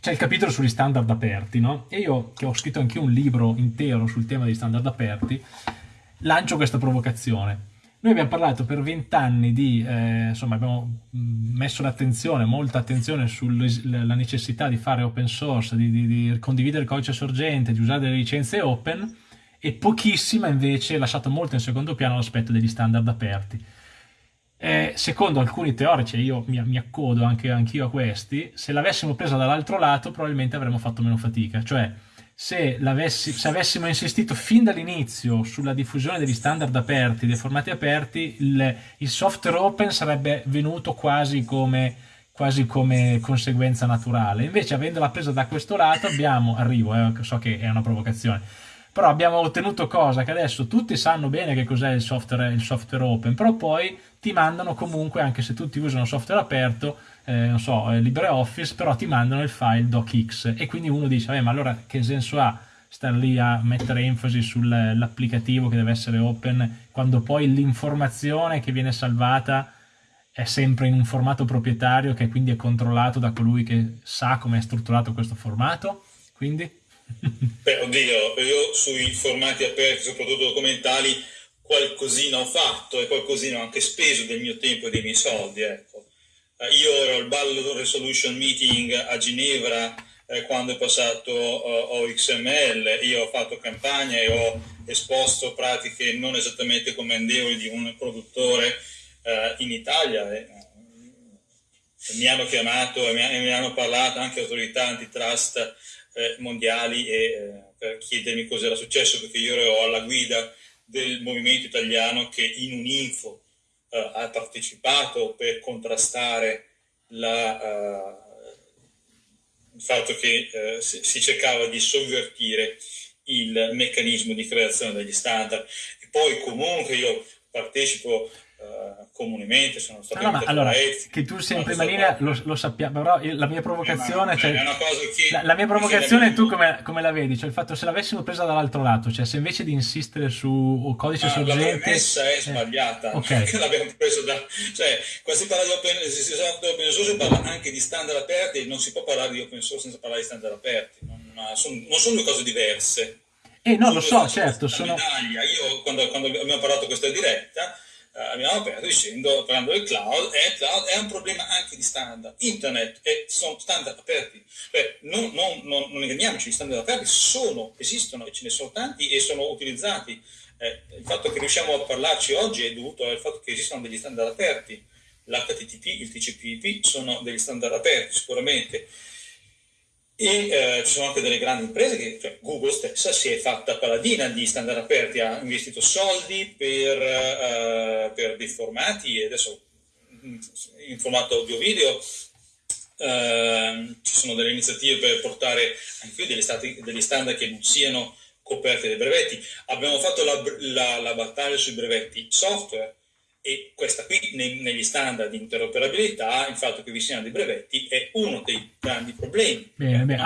c'è il capitolo sugli standard aperti, no? E io, che ho scritto anche un libro intero sul tema degli standard aperti, lancio questa provocazione. Noi abbiamo parlato per vent'anni di, eh, insomma, abbiamo messo l'attenzione, molta attenzione sulla necessità di fare open source, di, di, di, condividere il codice sorgente, di usare delle licenze open, e pochissima invece lasciato molto in secondo piano l'aspetto degli standard aperti. Eh, secondo alcuni teorici, e io mi, mi accodo anche anch'io a questi, se l'avessimo presa dall'altro lato probabilmente avremmo fatto meno fatica, cioè se, se avessimo insistito fin dall'inizio sulla diffusione degli standard aperti, dei formati aperti, il, il software open sarebbe venuto quasi come, quasi come conseguenza naturale. Invece avendola presa da questo lato abbiamo, arrivo, eh, so che è una provocazione, però abbiamo ottenuto cosa? Che adesso tutti sanno bene che cos'è il software, il software open, però poi ti mandano comunque, anche se tutti usano software aperto, eh, non so, eh, LibreOffice, però ti mandano il file docx e quindi uno dice, ma allora che senso ha stare lì a mettere enfasi sull'applicativo che deve essere open quando poi l'informazione che viene salvata è sempre in un formato proprietario che quindi è controllato da colui che sa come è strutturato questo formato? Quindi... Beh, oddio, io sui formati aperti, soprattutto documentali, qualcosina ho fatto e qualcosina ho anche speso del mio tempo e dei miei soldi, ecco. Eh, io ero al Ballo Resolution Meeting a Ginevra eh, quando è passato uh, OXML, io ho fatto campagna e ho esposto pratiche non esattamente commendevoli di un produttore uh, in Italia. E, mi hanno chiamato e mi, hanno parlato anche autorità antitrust eh, mondiali e, eh, per chiedermi cosa era successo perché io ero alla guida del movimento italiano che in un info uh, ha partecipato per contrastare la, uh, il fatto che uh, si cercava di sovvertire il meccanismo di creazione degli standard. E poi comunque io partecipo uh, comunemente, sono stato no, no, allora, che tu sia in prima linea lo, lo, sappiamo, però la mia provocazione, eh, cioè, la, la, mia provocazione tu come, come, la vedi? Cioè il fatto se l'avessimo presa dall'altro lato, cioè se invece di insistere su codice ah, sorgente... La premessa è eh, sbagliata, okay. perché l'abbiamo preso da... cioè, quando si parla di open, si, si open source si parla anche di standard aperti, non si può parlare di open source senza parlare di standard aperti, non, sono, non sono due cose diverse. Eh no, lo so, certo, sono... Io quando, quando abbiamo parlato questa diretta eh, abbiamo aperto dicendo, parlando del cloud, è, cloud è un problema anche di standard. Internet e sono standard aperti. Cioè, non, non, non, non inganniamoci, gli standard aperti sono, esistono e ce ne sono tanti e sono utilizzati. Eh, il fatto che riusciamo a parlarci oggi è dovuto al fatto che esistono degli standard aperti. L'HTTP, il TCP/IP sono degli standard aperti sicuramente e eh, ci sono anche delle grandi imprese che, cioè Google stessa si è fatta paladina di standard aperti, ha investito soldi per, uh, per dei formati e adesso in formato audio-video uh, ci sono delle iniziative per portare anche degli, stati, degli standard che non siano coperti dai brevetti. Abbiamo fatto la, la, la battaglia sui brevetti software e questa qui negli standard di interoperabilità, il fatto che vi siano dei brevetti è uno dei grandi problemi. Bene, bene.